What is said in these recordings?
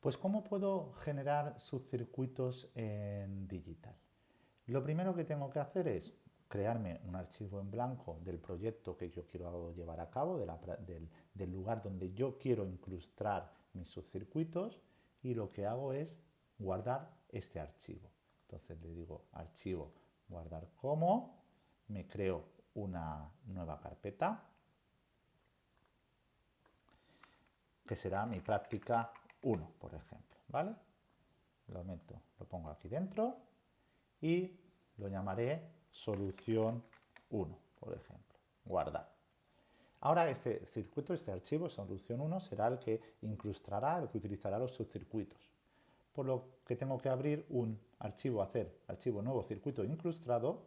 Pues ¿cómo puedo generar subcircuitos en digital? Lo primero que tengo que hacer es crearme un archivo en blanco del proyecto que yo quiero llevar a cabo, del, del lugar donde yo quiero incrustar mis subcircuitos y lo que hago es guardar este archivo. Entonces le digo archivo, guardar como, me creo una nueva carpeta que será mi práctica 1, por ejemplo, ¿vale? Lo meto, lo pongo aquí dentro y lo llamaré solución 1, por ejemplo, guardar. Ahora este circuito, este archivo, solución 1, será el que incrustará, el que utilizará los subcircuitos. Por lo que tengo que abrir un archivo, hacer archivo nuevo circuito incrustado,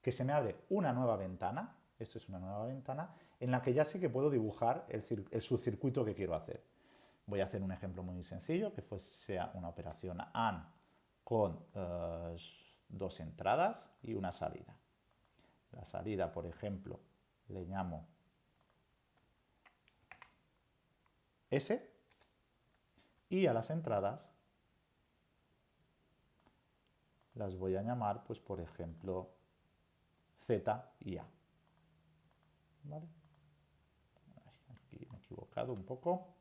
que se me abre una nueva ventana, esto es una nueva ventana, en la que ya sé que puedo dibujar el, subcircuito que quiero hacer. Voy a hacer un ejemplo muy sencillo, que sea una operación AND con eh, dos entradas y una salida. La salida, por ejemplo, le llamo S y a las entradas las voy a llamar, pues por ejemplo, Z y A. ¿Vale? Aquí me he equivocado un poco.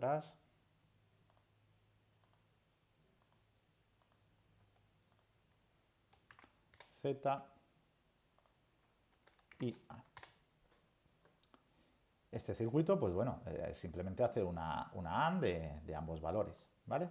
Atrás. Z y A. Este circuito, pues bueno, eh, simplemente hace una, una AND de, de, ambos valores, ¿vale?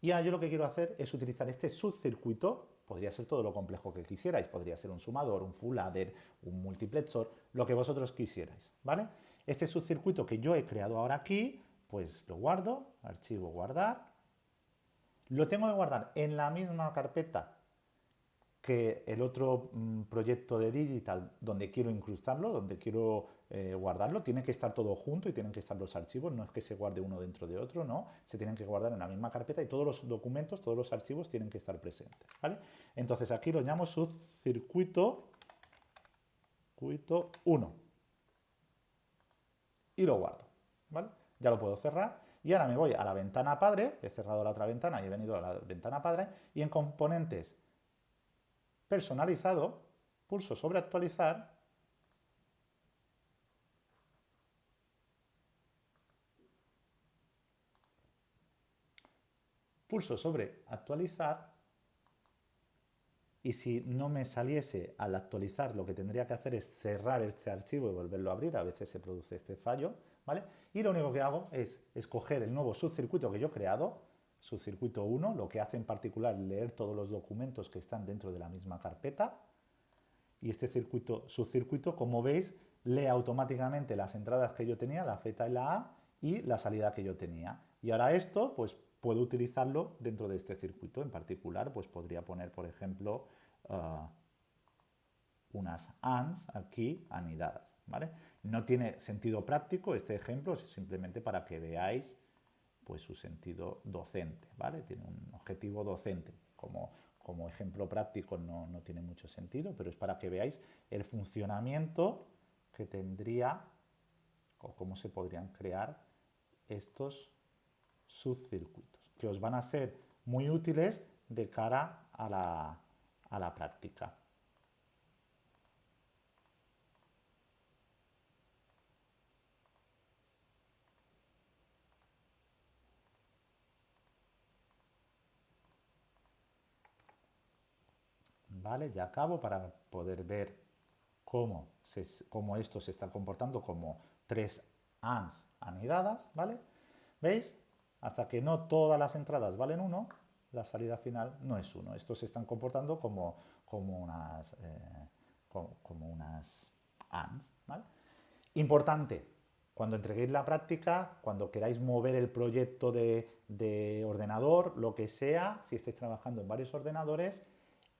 Y ahora yo lo que quiero hacer es utilizar este subcircuito, podría ser todo lo complejo que quisierais, podría ser un sumador, un full adder, un multiplexor, lo que vosotros quisierais, ¿vale? Este subcircuito que yo he creado ahora aquí, pues lo guardo, archivo guardar, lo tengo que guardar en la misma carpeta que el otro mm, proyecto de digital donde quiero incrustarlo, donde quiero eh, guardarlo, tiene que estar todo junto y tienen que estar los archivos, no es que se guarde uno dentro de otro, no, se tienen que guardar en la misma carpeta y todos los documentos, todos los archivos tienen que estar presentes, ¿vale? Entonces aquí lo llamo su circuito, circuito 1 y lo guardo, ¿vale? Ya lo puedo cerrar y ahora me voy a la ventana padre, he cerrado la otra ventana y he venido a la ventana padre y en componentes personalizado, pulso sobre actualizar, pulso sobre actualizar y si no me saliese al actualizar lo que tendría que hacer es cerrar este archivo y volverlo a abrir, a veces se produce este fallo, ¿vale? Y lo único que hago es escoger el nuevo subcircuito que yo he creado, su circuito 1, lo que hace en particular leer todos los documentos que están dentro de la misma carpeta. Y este circuito, subcircuito, como veis, lee automáticamente las entradas que yo tenía, la Z y la A, y la salida que yo tenía. Y ahora esto, pues puedo utilizarlo dentro de este circuito. En particular, pues podría poner, por ejemplo, uh, unas ANDs aquí anidadas. ¿vale? No tiene sentido práctico este ejemplo, es simplemente para que veáis pues su sentido docente, ¿vale? Tiene un objetivo docente. Como, como ejemplo práctico no, no tiene mucho sentido, pero es para que veáis el funcionamiento que tendría o cómo se podrían crear estos subcircuitos, que os van a ser muy útiles de cara a la, a la práctica. ¿vale? Ya acabo para poder ver cómo, cómo esto se está comportando como tres ANDs anidadas, ¿vale? ¿Veis? Hasta que no todas las entradas valen 1, la salida final no es 1. Estos se están comportando como, como, unas, eh, como, unas ANDs. Importante, cuando entreguéis la práctica, cuando queráis mover el proyecto de, de ordenador, lo que sea, si estáis trabajando en varios ordenadores,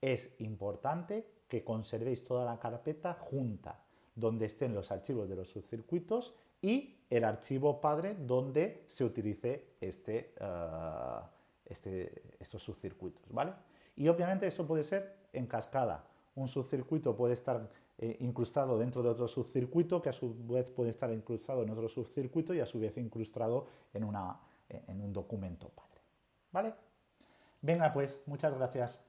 es importante que conservéis toda la carpeta junta, donde estén los archivos de los subcircuitos y el archivo padre donde se utilice este, eh, este, estos subcircuitos, ¿vale? Y obviamente eso puede ser en cascada. Un subcircuito puede estar eh, incrustado dentro de otro subcircuito, que a su vez puede estar incrustado en otro subcircuito y a su vez incrustado en, una, en un documento padre. ¿Vale? Venga pues, muchas gracias.